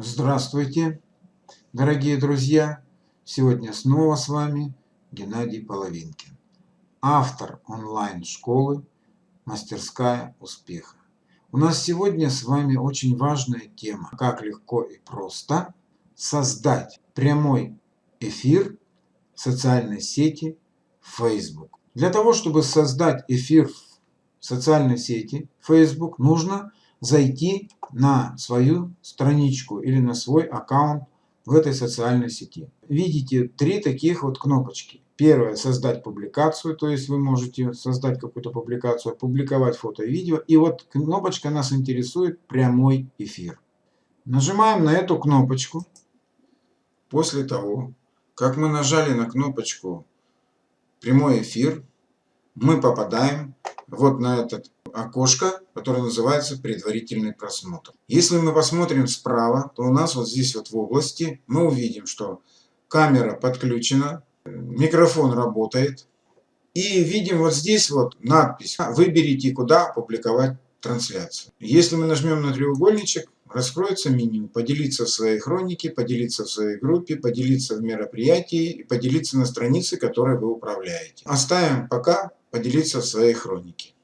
Здравствуйте, дорогие друзья! Сегодня снова с вами Геннадий Половинкин, автор онлайн-школы «Мастерская успеха». У нас сегодня с вами очень важная тема, как легко и просто создать прямой эфир в социальной сети Facebook. Для того, чтобы создать эфир в социальной сети Facebook, нужно зайти на свою страничку или на свой аккаунт в этой социальной сети. Видите три таких вот кнопочки. Первое – создать публикацию, то есть вы можете создать какую-то публикацию, опубликовать фото и видео. И вот кнопочка нас интересует прямой эфир. Нажимаем на эту кнопочку. После того, как мы нажали на кнопочку прямой эфир, мы попадаем вот на это окошко, которое называется предварительный просмотр. Если мы посмотрим справа, то у нас вот здесь вот в области мы увидим, что камера подключена, микрофон работает. И видим вот здесь вот надпись «Выберите, куда публиковать трансляцию». Если мы нажмем на треугольничек, раскроется меню «Поделиться в своей хронике», «Поделиться в своей группе», «Поделиться в мероприятии» и «Поделиться на странице, которой вы управляете». Оставим пока «Поделиться в своей хронике».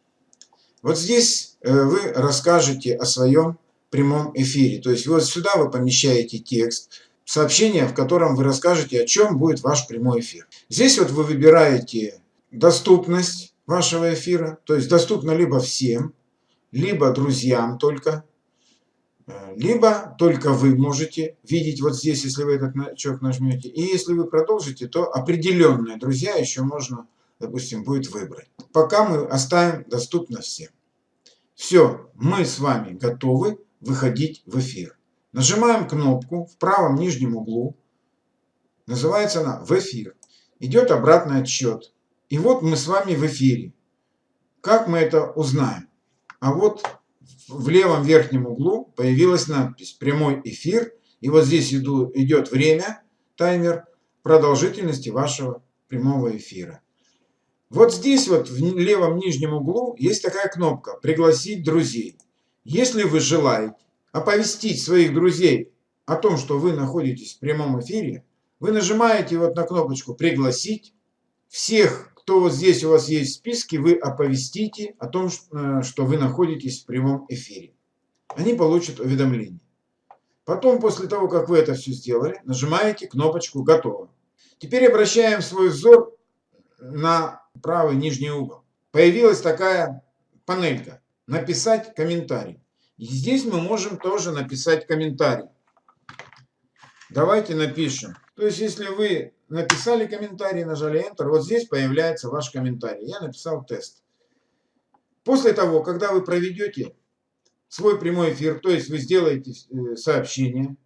Вот здесь э, вы расскажете о своем прямом эфире. То есть вот сюда вы помещаете текст, сообщение, в котором вы расскажете, о чем будет ваш прямой эфир. Здесь вот вы выбираете доступность вашего эфира, то есть доступно либо всем, либо друзьям только, э, либо только вы можете видеть вот здесь, если вы этот значок нажмете. И если вы продолжите, то определенные друзья еще можно допустим, будет выбрать. Пока мы оставим доступно всем. Все, мы с вами готовы выходить в эфир. Нажимаем кнопку в правом нижнем углу. Называется она «В эфир». Идет обратный отсчет. И вот мы с вами в эфире. Как мы это узнаем? А вот в левом верхнем углу появилась надпись «Прямой эфир». И вот здесь идет время, таймер продолжительности вашего прямого эфира. Вот здесь вот в левом нижнем углу есть такая кнопка «Пригласить друзей». Если вы желаете оповестить своих друзей о том, что вы находитесь в прямом эфире, вы нажимаете вот на кнопочку «Пригласить». Всех, кто вот здесь у вас есть в списке, вы оповестите о том, э, что вы находитесь в прямом эфире. Они получат уведомление. Потом, после того, как вы это все сделали, нажимаете кнопочку «Готово». Теперь обращаем свой взор на правый нижний угол. Появилась такая панелька «Написать комментарий». И здесь мы можем тоже написать комментарий. Давайте напишем. То есть, если вы написали комментарий, нажали Enter, вот здесь появляется ваш комментарий. Я написал тест. После того, когда вы проведете свой прямой эфир, то есть вы сделаете э, сообщение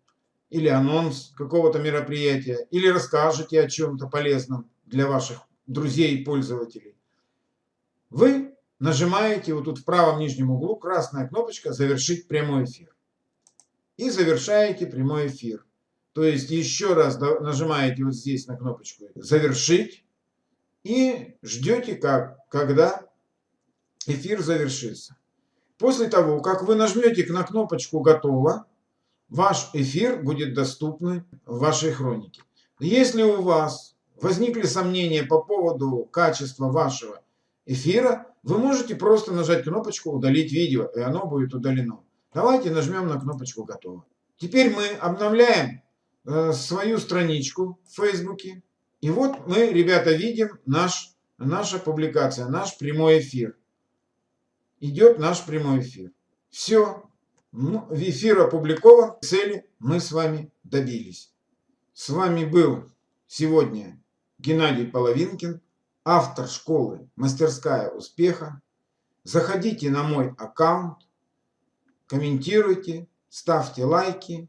или анонс какого-то мероприятия, или расскажете о чем-то полезном для ваших друзей и пользователей, вы нажимаете вот тут в правом нижнем углу красная кнопочка «Завершить прямой эфир». И завершаете прямой эфир. То есть еще раз нажимаете вот здесь на кнопочку «Завершить» и ждете, как, когда эфир завершится. После того, как вы нажмете на кнопочку «Готово», ваш эфир будет доступен в вашей хронике. Если у вас возникли сомнения по поводу качества вашего эфира, вы можете просто нажать кнопочку «Удалить видео», и оно будет удалено. Давайте нажмем на кнопочку «Готово». Теперь мы обновляем э, свою страничку в Фейсбуке. И вот мы, ребята, видим наш, наша публикация, наш прямой эфир. Идет наш прямой эфир. Все. Ну, эфир опубликован. Цели мы с вами добились. С вами был сегодня Геннадий Половинкин, автор школы «Мастерская успеха». Заходите на мой аккаунт, комментируйте, ставьте лайки.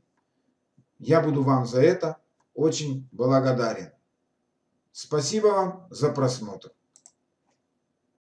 Я буду вам за это очень благодарен. Спасибо вам за просмотр.